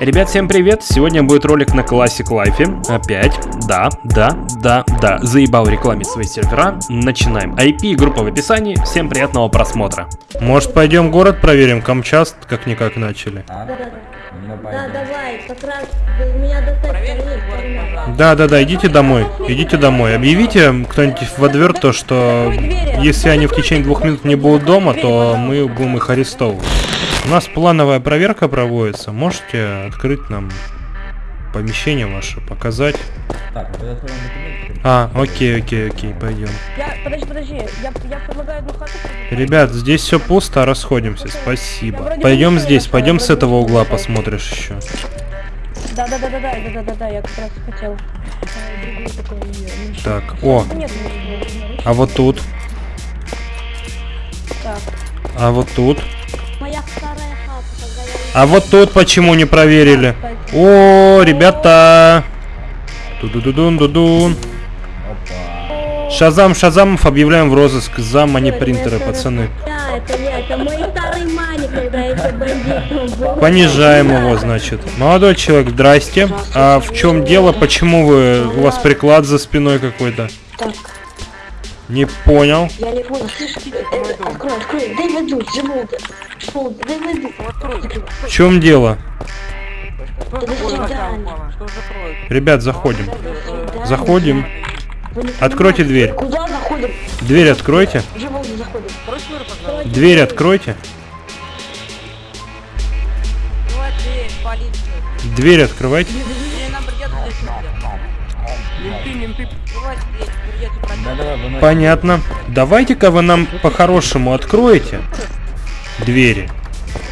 Ребят, всем привет! Сегодня будет ролик на Classic Life. Опять. Да, да, да, да. Заебал рекламить свои сервера. Начинаем. IP и группа в описании. Всем приятного просмотра. Может пойдем город проверим? Камчаст как-никак начали. А? Ну, Да, пойдем. давай, как раз меня достать. Да, да, да, идите домой. Идите домой. Объявите кто-нибудь во двор то, что если они в течение двух минут не будут дома, то мы будем их арестовывать. У нас плановая проверка проводится. Можете открыть нам помещение ваше, показать? Так. А, окей, окей, окей, пойдем. Я, подожди, подожди, я, я предлагаю одну хату. Ребят, здесь все пусто, расходимся, Я спасибо. Пойдем здесь, пойдем с этого угла посмотришь еще. Да, да, да, да, да, да, да, да, да, я как раз хотел. А, э, Так, о, а вот тут, так. а вот тут, а вот тут почему не проверили? О, ребята! Тудудудун, дудун. Опа. Шазам, Шазамов объявляем в розыск за манипринтеры, Это пацаны. Понижаем его, значит. Молодой человек, здрасте. А в чем дело? Почему вы у вас приклад за спиной какой-то? Так, Не понял. я не понял, слышь, э, э, открой, открой, дай воду, живу, дай воду. В чем дело? Ребят, заходим. Заходим. Откройте дверь. Куда заходим? Дверь откройте. Дверь откройте. Дверь, полиция. Дверь открывайте. Менты, менты. Понятно. Давайте-ка вы нам по-хорошему откроете двери.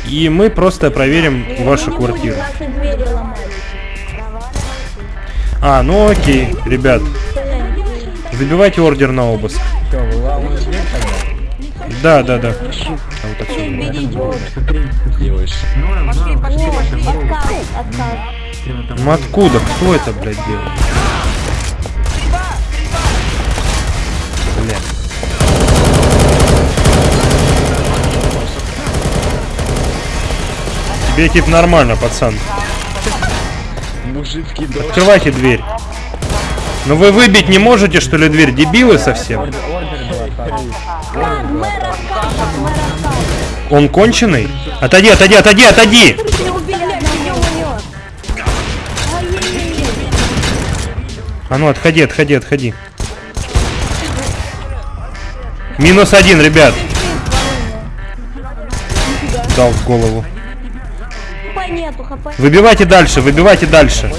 И мы просто проверим вашу квартиру. А, ну окей, ребят. Забивайте ордер на обыск. Да, да, да. А вот отсюда. Откуда? Кто это, блядь, делает? Тебе тип нормально, пацан. Дождь. Открывайте дверь. Ну вы выбить не можете, что ли, дверь? Дебилы совсем? Он конченый? Отойди, отойди, отойди, отойди! А ну, отходи, отходи, отходи. Минус один, ребят. Дал в голову. Хп нету, хп. Выбивайте дальше, выбивайте дальше.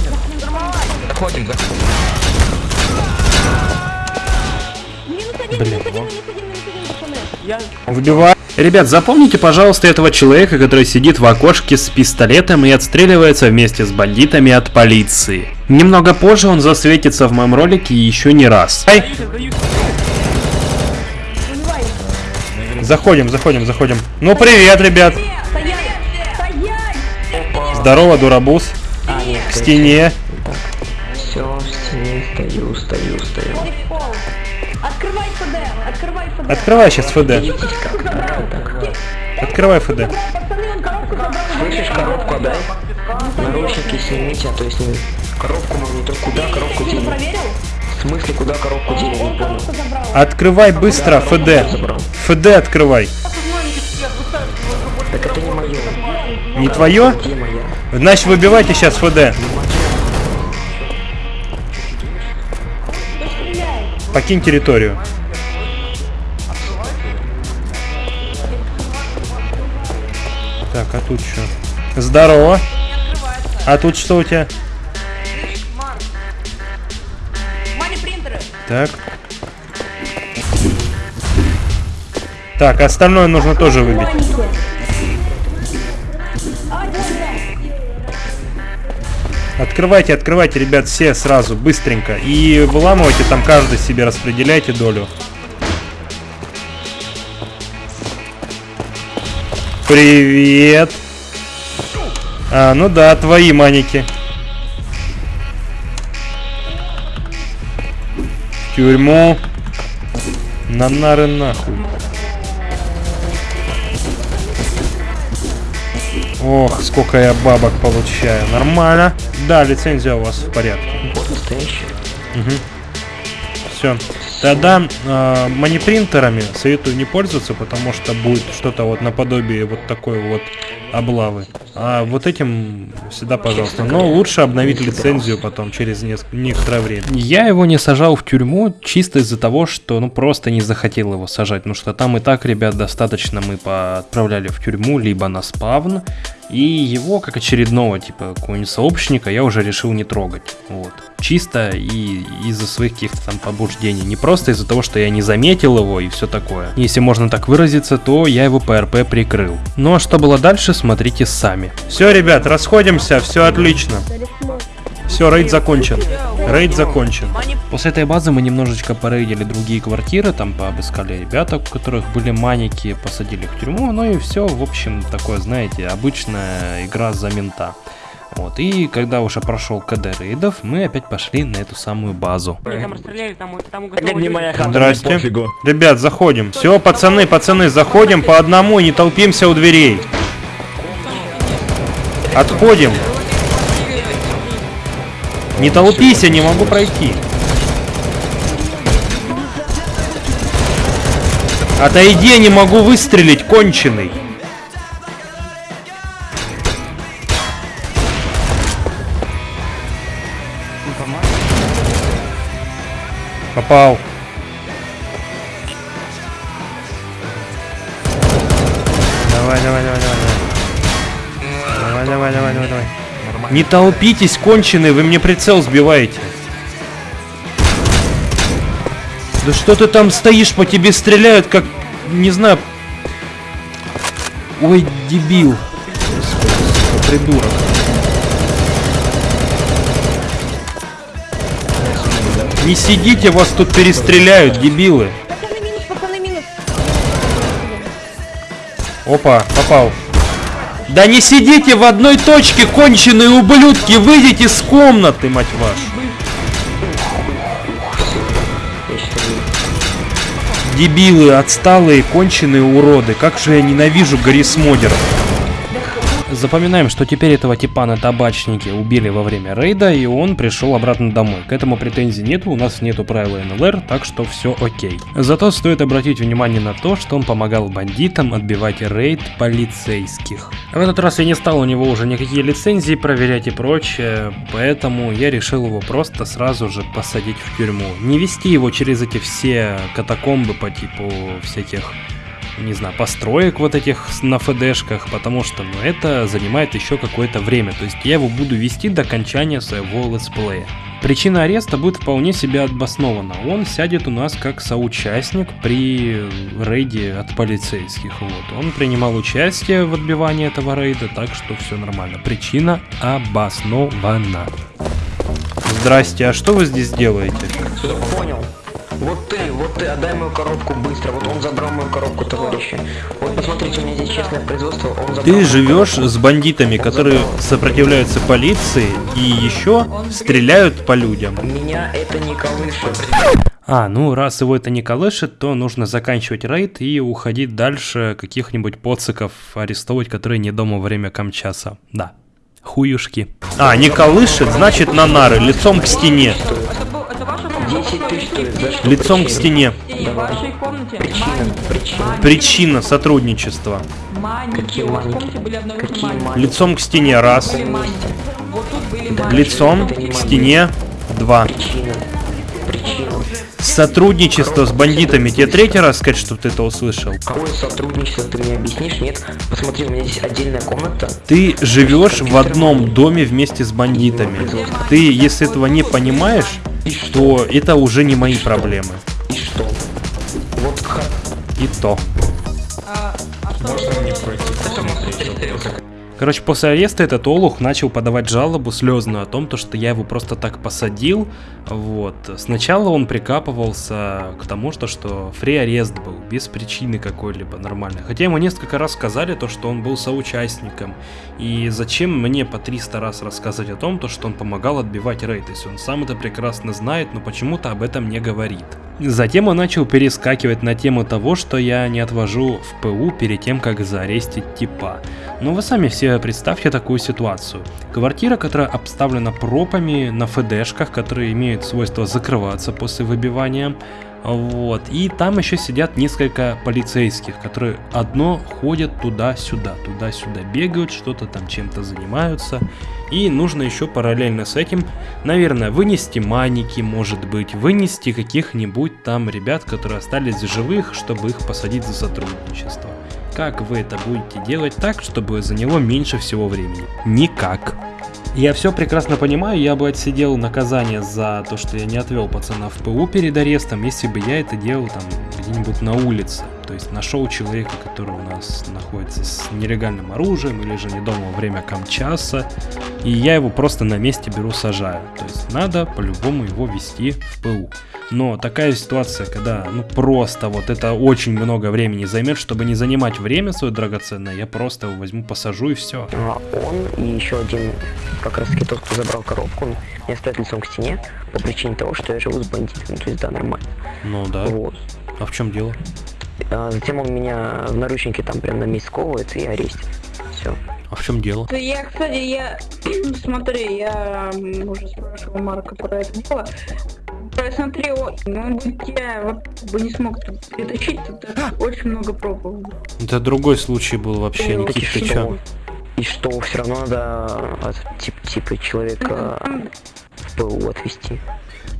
Заходим, заходим. Выбивай. Ребят, запомните, пожалуйста, этого человека, который сидит в окошке с пистолетом и отстреливается вместе с бандитами от полиции. Немного позже он засветится в моем ролике еще не раз. Ай! Заходим, заходим, заходим. Ну привет, ребят. Стоять. Здорово, дурабус. К стене. Все, стою, стою, стою. Пол. Открывай ФД, открывай ФД. Открывай сейчас ФД. Открывай ФД. Слышишь, коробку отдай. Наручники снимите, а то есть не... Коробку монитор. Куда коробку проверил? В смысле, куда коробку дели? Не Он понял. Открывай быстро ФД. ФД открывай. Так это не мое. Не твое? Где моя? Значит, выбивайте сейчас ФД. Покинь территорию. Так, а тут что? Здорово. А тут что у тебя? Так. Так, остальное нужно тоже выбить. Открывайте, открывайте, ребят, все сразу, быстренько. И выламывайте там каждый себе, распределяйте долю. Привет. А, ну да, твои маники. Тюрьму. На нары нахуй. Ох, сколько я бабок получаю. Нормально. Да, лицензия у вас в порядке. Настоящий. Все. Тогда э, манипринтерами советую не пользоваться, потому что будет что-то вот наподобие вот такой вот облавы. А вот этим всегда пожалуйста. Но лучше обновить лицензию потом через некоторое время. Я его не сажал в тюрьму чисто из-за того, что ну просто не захотел его сажать. Потому что там и так, ребят, достаточно мы отправляли в тюрьму, либо на спавн. И его, как очередного, типа, какого-нибудь сообщника, я уже решил не трогать. Вот. Чисто и из-за своих каких-то там побуждений. Не просто из-за того, что я не заметил его и все такое. Если можно так выразиться, то я его ПРП прикрыл. Ну а что было дальше, смотрите сами. Все, ребят, расходимся, все отлично. Все, рейд закончен. Рейд закончен. После этой базы мы немножечко порейдили другие квартиры, там пообыскали ребята, у которых были маники, посадили их в тюрьму, ну и все, в общем, такое, знаете, обычная игра за мента. Вот, и когда уже прошел КД рейдов, мы опять пошли на эту самую базу. Там расстреляли, там, там Это не моя хата, Здрасте. пофигу. Ребят, заходим. Все, пацаны, пацаны, заходим по одному и не толпимся у дверей. Отходим. Не толпись, я не могу пройти. Отойди, я не могу выстрелить, конченый. Попал. Не толпитесь, конченые, вы мне прицел сбиваете. Да что ты там стоишь, по тебе стреляют, как, не знаю... Ой, дебил. Господи, придурок. Не сидите, вас тут перестреляют, дебилы. Минус, минус. Опа, попал. Да не сидите в одной точке, конченые ублюдки, выйдите с комнаты, мать вашу. Дебилы, отсталые, конченые уроды. Как же я ненавижу Гаррисмодеров. Запоминаем, что теперь этого типа на табачнике убили во время рейда, и он пришел обратно домой. К этому претензий нету, у нас нету правила НЛР, так что все окей. Зато стоит обратить внимание на то, что он помогал бандитам отбивать рейд полицейских. В этот раз я не стал у него уже никакие лицензии проверять и прочее, поэтому я решил его просто сразу же посадить в тюрьму. Не вести его через эти все катакомбы по типу всяких не знаю, построек вот этих на ФДшках, потому что, ну, это занимает еще какое-то время, то есть я его буду вести до окончания своего летсплея. Причина ареста будет вполне себе обоснована. Он сядет у нас как соучастник при рейде от полицейских. Вот. Он принимал участие в отбивании этого рейда, так что все нормально. Причина обоснована. Здрасте, а что вы здесь делаете? Понял. Вот ты, вот ты, отдай мою коробку быстро. Вот он забрал мою коробку, товарищи. Вот посмотрите, у меня здесь честное производство. Он забрал Ты живешь с бандитами, которые сопротивляются полиции и еще стреляют по людям. Меня это не колышет. А, ну раз его это не колышет, то нужно заканчивать рейд и уходить дальше каких-нибудь поциков арестовывать, которые не дома во время камчаса. Да. Хуюшки. А, не колышет, значит на нары, лицом к стене. Это, был, это ваша комната? 10 Лицом к стене. Причина, сотрудничества. Лицом к стене. Раз. Лицом к стене. два. Сотрудничество с бандитами. Тебе третий раз сказать, чтобы ты это услышал? Какое сотрудничество, ты мне объяснишь? Нет? Посмотри, у меня здесь отдельная комната. Ты живешь в одном доме вместе с бандитами. Ты, если этого не понимаешь, то это уже не мои проблемы. И что? Вот ха- И то. А, а что вы Короче, после ареста этот олух начал подавать жалобу слезную о том, то, что я его просто так посадил. Вот. Сначала он прикапывался к тому, что, что фри арест был, без причины какой-либо нормальной. Хотя ему несколько раз сказали то, что он был соучастником. И зачем мне по 300 раз рассказывать о том, то, что он помогал отбивать рейд, если он сам это прекрасно знает, но почему-то об этом не говорит. Затем он начал перескакивать на тему того, что я не отвожу в ПУ перед тем, как заарестить типа. Но вы сами все представьте такую ситуацию. Квартира, которая обставлена пропами на ФДшках, которые имеют свойство закрываться после выбивания. Вот. И там еще сидят несколько полицейских, которые одно ходят туда-сюда, туда-сюда бегают, что-то там чем-то занимаются. И нужно еще параллельно с этим, наверное, вынести маники, может быть, вынести каких-нибудь там ребят, которые остались живых, чтобы их посадить за сотрудничество. Как вы это будете делать так, чтобы заняло меньше всего времени? Никак. Я все прекрасно понимаю, я бы отсидел наказание за то, что я не отвел пацана в ПУ перед арестом, если бы я это делал там где-нибудь на улице. То есть нашел человека, который у нас находится с нелегальным оружием или же не дома во время камчаса, и я его просто на месте беру сажаю. То есть надо по-любому его вести в ПУ. Но такая ситуация, когда ну просто вот это очень много времени займет, чтобы не занимать время свое драгоценное, я просто его возьму, посажу и все. А он и еще один, как раз таки тот, кто забрал коробку, не стоит лицом к стене по причине того, что я живу с бандитами, то есть да, нормально. Ну да. Вот. А в чем дело? А затем он меня в наручники там прям на месяц сковывает и арестит. Все. А в чем дело? Да Я, кстати, я... Смотри, я уже спрашивал Марка про это дело. Посмотри, он он бы тебя вот бы не смог тут перетащить, тут очень много пробовал. Это другой случай был вообще, Ну, Никит, ты чё? И что, все равно надо а, тип, типа человека в ПУ отвезти.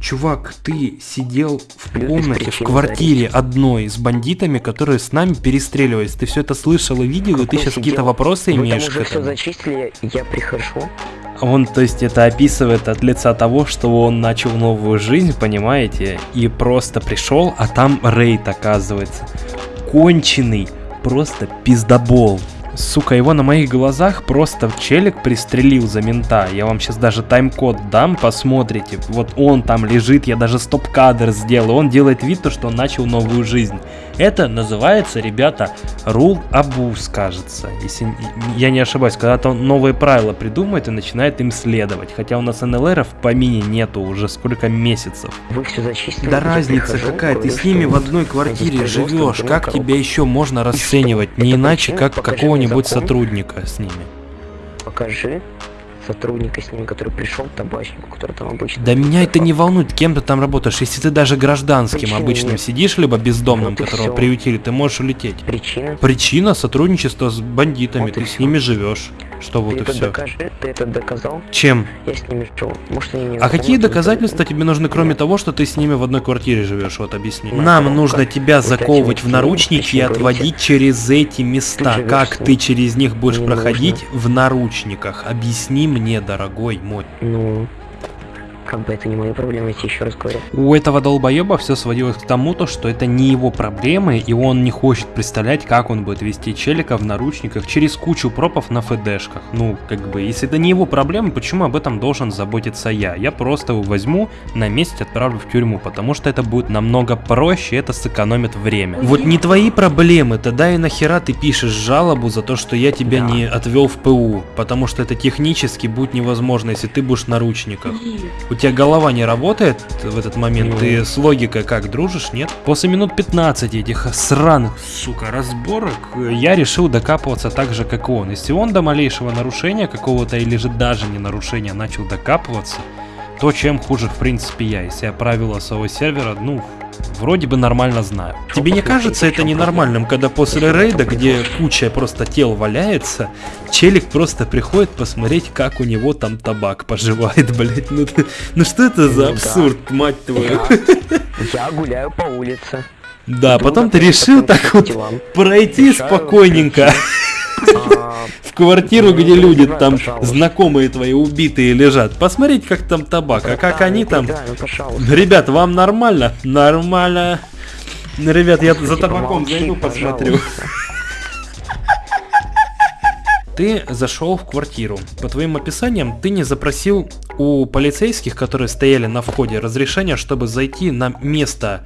Чувак, ты сидел в комнате, в квартире одной с бандитами, которые с нами перестреливались. Ты все это слышал и видел, и ты сейчас какие-то вопросы Вы имеешь там к этому. зачислили, я прихожу. Он, то есть, это описывает от лица того, что он начал новую жизнь, понимаете, и просто пришел, а там рейд оказывается. Конченый, просто пиздобол. Сука, его на моих глазах просто челик пристрелил за мента. Я вам сейчас даже тайм-код дам, посмотрите. Вот он там лежит, я даже стоп-кадр сделал. Он делает вид, то, что он начал новую жизнь. Это называется, ребята, рул абуз, кажется. Если я не ошибаюсь, когда-то он новые правила придумает и начинает им следовать. Хотя у нас НЛРов по мини нету уже сколько месяцев. Вы все зачислили. Да разница прихожу, какая, ты с ними в одной квартире живешь, как тебя еще можно расценивать, не иначе как мне какого-нибудь сотрудника с ними. Покажи сотрудника с ним, который пришел табачнику, который там обычно. Да меня это не волнует, кем ты там работаешь. Если ты даже гражданским Причины обычным нет. сидишь, либо бездомным, Вот и которого всё. приютили, ты можешь улететь. Причина. Причина сотрудничества с бандитами, Вот ты с всё. ними живешь. Что вот ты и это все. докажи, ты это доказал, Чем? я с ними жил. Может они мне А какие доказательства тебе нужны, кроме Нет. того, что ты с ними в одной квартире живешь? Вот объясни. Нам коробка. нужно тебя Вот заковывать в наручники и отводить через эти места. живешь Как ты через них будешь Не проходить в наручниках? Объясни мне, дорогой мой. Ну, как бы это не мои проблемы, я тебе еще раз говорю. У этого долбоеба все сводилось к тому, то, что это не его проблемы, и он не хочет представлять, как он будет вести челика в наручниках через кучу пропов на ФДшках. Ну, как бы, если это не его проблемы, почему об этом должен заботиться я? Я просто его возьму, на месте отправлю в тюрьму, потому что это будет намного проще, это сэкономит время. Вот не твои проблемы, тогда и нахера ты пишешь жалобу за то, что я тебя Да. не отвел в ПУ, потому что это технически будет невозможно, если ты будешь в наручниках. У тебя голова не работает в этот момент? Ну. Ты с логикой как, дружишь, нет? После минут 15 этих сраных, сука, разборок, э, я решил докапываться так же, как и он. Если он до малейшего нарушения какого-то или же даже не нарушения начал докапываться, то чем хуже, в принципе, я. Если я правила своего сервера, ну, вроде бы нормально знаю. Тебе не кажется это ненормальным, когда после рейда, где куча просто тел валяется, челик просто приходит посмотреть, как у него там табак поживает, блять. Ну, ну что это за Ну да. абсурд, мать твою? Я гуляю по улице. Да, потом ты решил так вот пройти спокойненько в квартиру, где люди там знакомые твои убитые лежат. Посмотреть, как там табак, а как они там... Ребят, вам нормально? Нормально. Ребят, я за табаком зайду, посмотрю. Ты зашел в квартиру. По твоим описаниям, ты не запросил у полицейских, которые стояли на входе, разрешения, чтобы зайти на место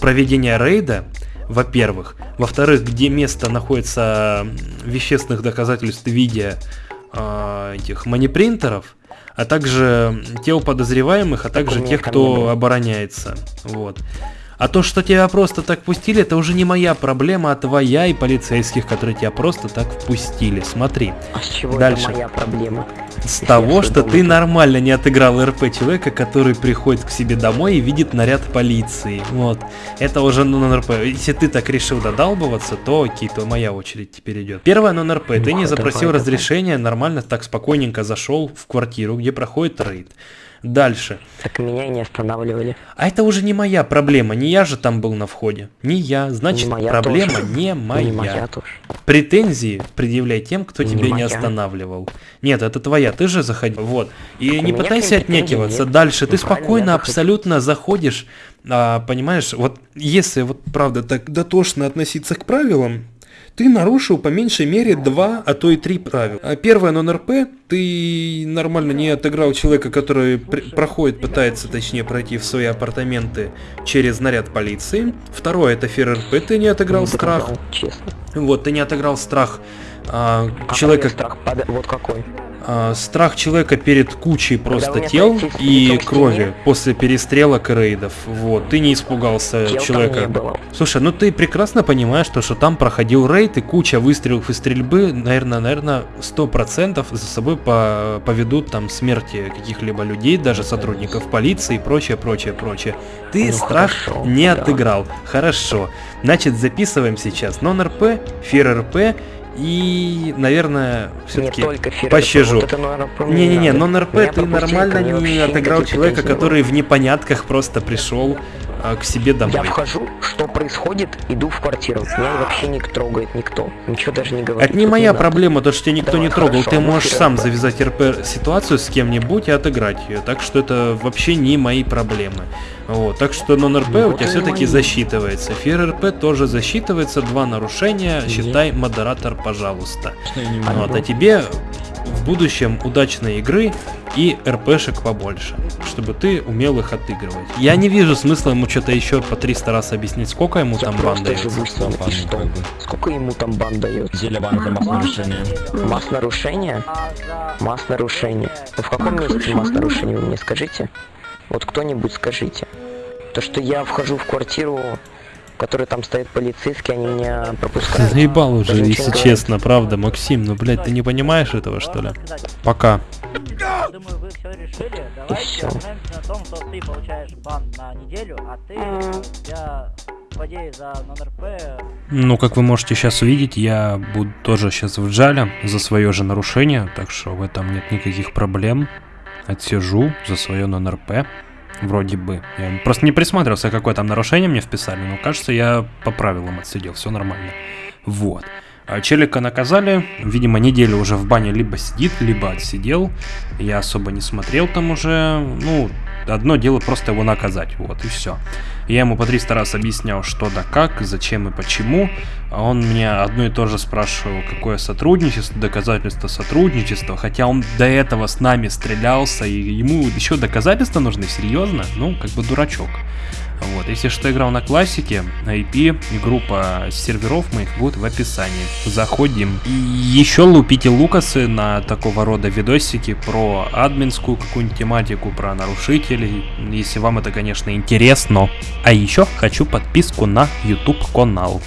проведения рейда, во-первых. Во-вторых, где место находится вещественных доказательств в виде а, этих манипринтеров, а также тел подозреваемых, а также тех, кто обороняется. Вот. А то, что тебя просто так пустили, это уже не моя проблема, а твоя и полицейских, которые тебя просто так впустили. Смотри. А с чего Дальше. это моя проблема? С Если того, что думаю, ты нормально не отыграл РП человека, который приходит к себе домой и видит наряд полиции. Вот. Это уже нон-РП. Если ты так решил додалбываться, то окей, то моя очередь теперь идет. Первое нон-РП. Ты не запросил давай, давай. разрешения, нормально так спокойненько зашел в квартиру, где проходит рейд. Дальше. Так меня и не останавливали. А это уже не моя проблема, не я же там был на входе. Не я, значит Не моя проблема тоже. не моя. Не моя тоже. Претензии предъявляй тем, кто Не тебя не моя. останавливал. Нет, это твоя, ты же заходил. Вот. И Так не пытайся отнекиваться. нет. Дальше. Ты Ну, правильно, спокойно абсолютно заходишь, а, понимаешь, вот если вот правда так дотошно относиться к правилам, ты нарушил по меньшей мере два, а то и три правила. А Первое, нон-РП, ты нормально не отыграл человека, который пр- проходит, пытается точнее пройти в свои апартаменты через наряд полиции. Второе, это фер РП, ты не отыграл Не страх. Честно. Вот, ты не отыграл страх а, А человека, страх Вот какой. А, страх человека перед кучей просто тел и крови после перестрелок и рейдов. Вот, ты не испугался там человека. Слушай, ну ты прекрасно понимаешь, то, что там проходил рейд и куча выстрелов и стрельбы, наверное, наверное, сто процентов за собой по- поведут там смерти каких-либо людей, даже сотрудников полиции и прочее, прочее, прочее. Ты Ну, страх хорошо, не да. отыграл. Хорошо. Значит, записываем сейчас нон-РП, фир-РП и, наверное, Не все-таки пощажу. Меня Не-не-не, надо. нон-РП ты нормально не отыграл человека, не который в непонятках просто пришел а, к себе домой. Я вхожу, что происходит, иду в квартиру. Меня вообще не трогает никто. Ничего даже не говорит. Это не моя надо. проблема, то, что тебя никто Давай, не трогал. хорошо, Ты ну, можешь сам РП. завязать РП ситуацию с кем-нибудь и отыграть ее. Так что это вообще не мои проблемы. Вот, так что нон-РП у Вот тебя все-таки засчитывается. Фир РП тоже засчитывается, два нарушения. Считай, модератор, пожалуйста. Вот, а тебе в будущем удачной игры и РПшек побольше, чтобы ты умел их отыгрывать. Я не вижу смысла ему что-то еще по 300 раз объяснить, сколько ему Я там бан что? Сколько ему там бан дает? Деле бан за масс нарушения. Масс нарушения? Масс нарушения. Ну в каком месте масс нарушения вы мне скажите? Вот кто-нибудь скажите. То, что я вхожу в квартиру, в которой там стоят полицейские, они меня Ты пропускают. заебал уже, Даже если честно, правда, Максим, ну блядь, ты не понимаешь этого что ли? Пока. Думаю, вы все решили. Давайте на том, что ты получаешь бан на неделю, а ты, я, злодей за нон-РП, Ну, как вы можете сейчас увидеть, я буду тоже сейчас в джале за свое же нарушение, так что в этом нет никаких проблем. Отсижу за свое нон-РП. Вроде бы. Я просто не присматривался, какое там нарушение мне вписали, но кажется, я по правилам отсидел, все нормально. Вот. А Челика наказали, видимо, неделю уже в бане либо сидит, либо отсидел. Я особо не смотрел там уже. Ну, одно дело просто его наказать, вот и все. Я ему по 300 раз объяснял, что да как, зачем и почему. А он меня одно и то же спрашивал, какое сотрудничество, доказательство сотрудничества. Хотя он до этого с нами стрелялся, и ему еще доказательства нужны, серьезно? Ну, как бы дурачок. Вот, если что играл на классике, IP и группа серверов моих будет в описании. Заходим. И еще лупите лукасы на такого рода видосики про админскую какую-нибудь тематику, про нарушителей, если вам это, конечно, интересно. А еще хочу подписку на YouTube канал.